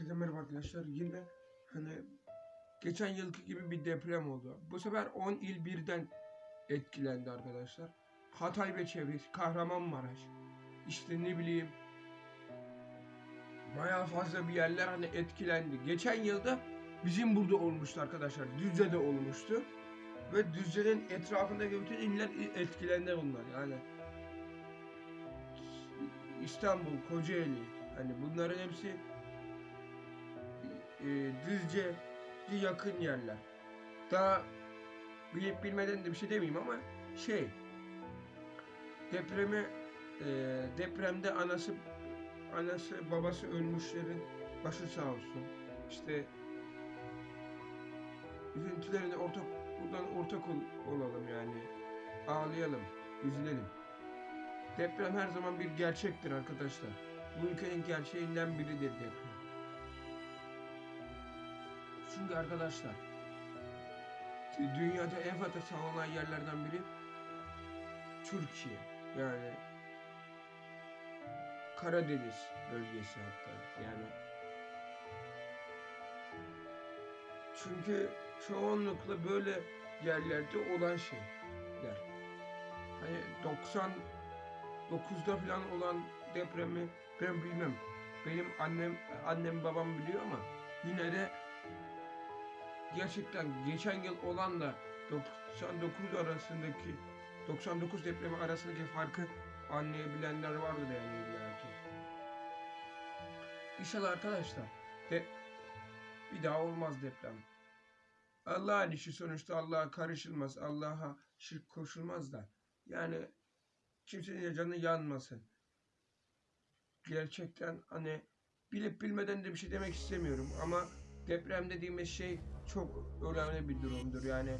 Herkese merhaba arkadaşlar. Yine hani geçen yılki gibi bir deprem oldu. Bu sefer 10 il birden etkilendi arkadaşlar. Hatay ve çevresi, Kahramanmaraş, işte ne bileyim bayağı fazla bir yerler hani etkilendi. Geçen yılda bizim burada olmuştu arkadaşlar. Düzce'de olmuştu. Ve Düzce'nin etrafındaki bütün iller etkilendi bunlar yani. İstanbul, Kocaeli hani bunların hepsi e, Düzce yakın yerler. Daha bilip bilmeden de bir şey demeyeyim ama şey depremi e, depremde anası anası babası ölmüşlerin başı sağ olsun. İşte üzüntülerine ortak buradan ortak ol- olalım yani. Ağlayalım, üzülelim. Deprem her zaman bir gerçektir arkadaşlar. Bu ülkenin gerçeğinden biridir deprem. Çünkü arkadaşlar dünyada en fazla sallanan yerlerden biri Türkiye. Yani Karadeniz bölgesi hatta. Yani çünkü çoğunlukla böyle yerlerde olan şeyler. Hani 99'da falan olan depremi ben bilmem. Benim annem annem babam biliyor ama yine de gerçekten geçen yıl olanla 99 arasındaki 99 depremi arasındaki farkı anlayabilenler vardır yani illa ki. İnşallah arkadaşlar de bir daha olmaz deprem. Allah'ın işi sonuçta Allah'a karışılmaz. Allah'a şirk koşulmaz da. Yani kimsenin canı yanmasın. Gerçekten hani bilip bilmeden de bir şey demek istemiyorum ama deprem dediğimiz şey çok önemli bir durumdur. Yani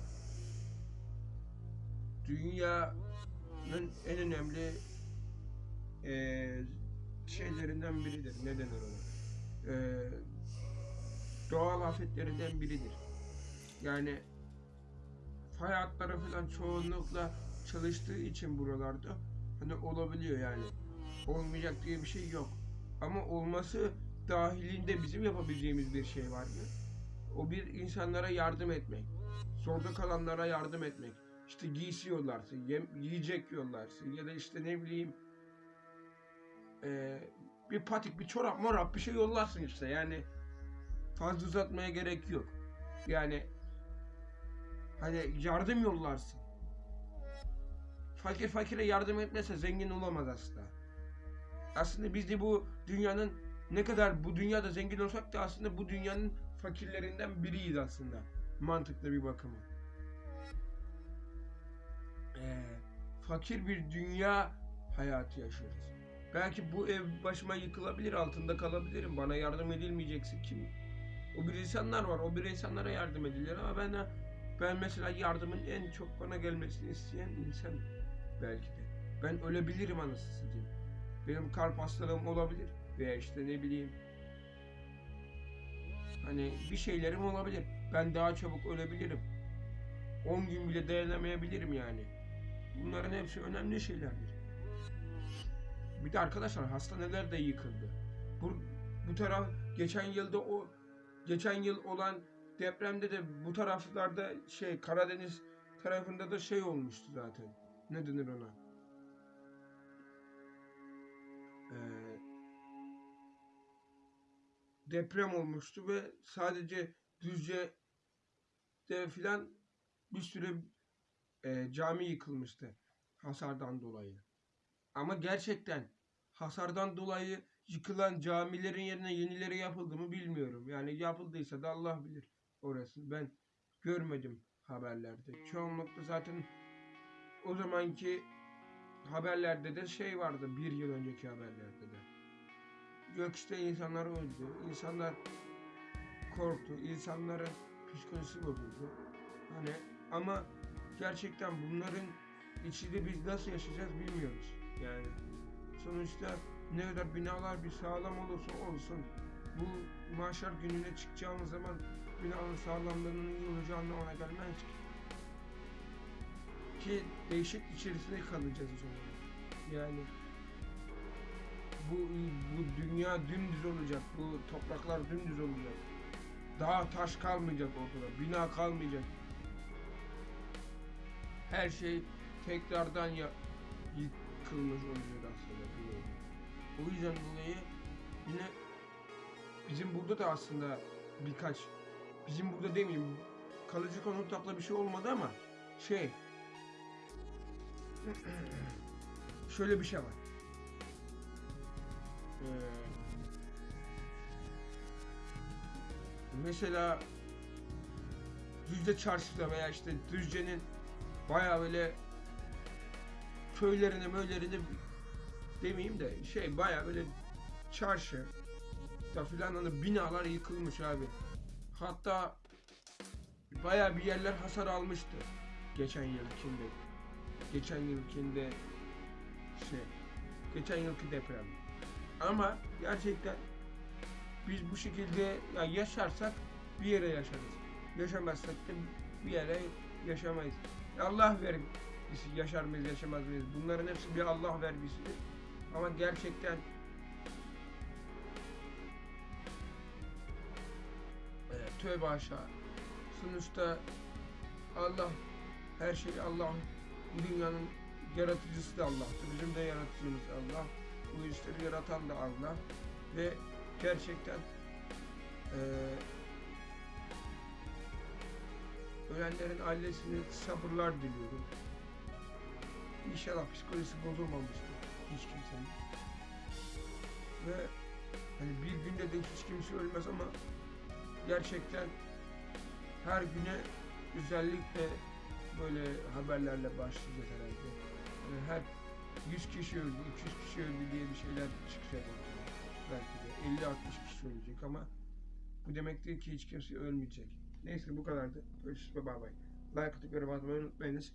dünyanın en önemli eee, şeylerinden biridir. Ne denir ona? Eee, doğal afetlerinden biridir. Yani fay falan çoğunlukla çalıştığı için buralarda hani olabiliyor yani. Olmayacak diye bir şey yok. Ama olması dahilinde bizim yapabileceğimiz bir şey var mı? O bir insanlara yardım etmek. Zorda kalanlara yardım etmek. İşte giysi yollarsın, yem, yiyecek yollarsın ya da işte ne bileyim eee, bir patik, bir çorap, morap bir şey yollarsın işte. Yani fazla uzatmaya gerek yok. Yani hani yardım yollarsın. Fakir fakire yardım etmese zengin olamaz aslında. Aslında biz de bu dünyanın ne kadar bu dünyada zengin olsak da aslında bu dünyanın fakirlerinden biriyiz aslında. Mantıklı bir bakıma. Ee, fakir bir dünya hayatı yaşıyoruz. Belki bu ev başıma yıkılabilir, altında kalabilirim. Bana yardım edilmeyecekse kim? O bir insanlar var, o bir insanlara yardım edilir ama ben ben mesela yardımın en çok bana gelmesini isteyen insan belki de. Ben ölebilirim anasını satayım. Benim kalp hastalığım olabilir veya işte ne bileyim hani bir şeylerim olabilir. Ben daha çabuk ölebilirim. 10 gün bile dayanamayabilirim yani. Bunların hepsi önemli şeylerdir. Bir de arkadaşlar hastaneler de yıkıldı. Bu, bu taraf geçen yılda o geçen yıl olan depremde de bu taraflarda şey Karadeniz tarafında da şey olmuştu zaten. Ne denir ona? Deprem olmuştu ve sadece Düzce'de filan bir sürü e, cami yıkılmıştı hasardan dolayı. Ama gerçekten hasardan dolayı yıkılan camilerin yerine yenileri yapıldı mı bilmiyorum. Yani yapıldıysa da Allah bilir orası. Ben görmedim haberlerde. Çoğunlukla zaten o zamanki haberlerde de şey vardı bir yıl önceki haberlerde de. Gökçe'de insanlar öldü. insanlar korktu. insanların psikolojisi bozuldu. Hani ama gerçekten bunların içinde biz nasıl yaşayacağız bilmiyoruz. Yani sonuçta ne kadar binalar bir sağlam olursa olsun bu mahşer gününe çıkacağımız zaman binanın sağlamlığının iyi olacağı anlamına gelmez ki. Ki değişik içerisinde kalacağız o zaman. Yani bu bu dünya dümdüz olacak. Bu topraklar dümdüz olacak. Dağ taş kalmayacak ortada. Bina kalmayacak. Her şey tekrardan ya yıkılmış olacak aslında. O yüzden dolayı yine bizim burada da aslında birkaç bizim burada demeyeyim kalıcı konutapla bir şey olmadı ama şey şöyle bir şey var. Ee, mesela Düzce çarşıda veya işte Düzce'nin bayağı böyle köylerine möylerine demeyeyim de şey bayağı böyle çarşı da filan hani binalar yıkılmış abi. Hatta bayağı bir yerler hasar almıştı geçen yılkinde. Geçen yılkinde şey geçen yılki deprem. Ama gerçekten biz bu şekilde ya yaşarsak bir yere yaşarız. Yaşamazsak da bir yere yaşamayız. Allah verir biz yaşar mıyız yaşamaz mıyız? Bunların hepsi bir Allah vergisidir. Ama gerçekten e, tövbe aşağı. Sonuçta Allah her şey Allah. Dünyanın yaratıcısı da Allah'tır. Bizim de yaratıcımız Allah. Bu işleri yaratan da Allah. Ve gerçekten e, ölenlerin ailesine sabırlar diliyorum. İnşallah psikolojisi bozulmamıştır hiç kimsenin. Ve hani bir günde de hiç kimse ölmez ama gerçekten her güne özellikle böyle haberlerle başlayacağız herhalde. Yani her 100 kişi öldü, 200 kişi öldü diye bir şeyler çıkacak ortaya. Belki de 50-60 kişi ölecek ama bu demek değil ki hiç kimse ölmeyecek. Neyse bu kadardı. Görüşürüz. Bye bye. Like atıp yorum atmayı unutmayınız.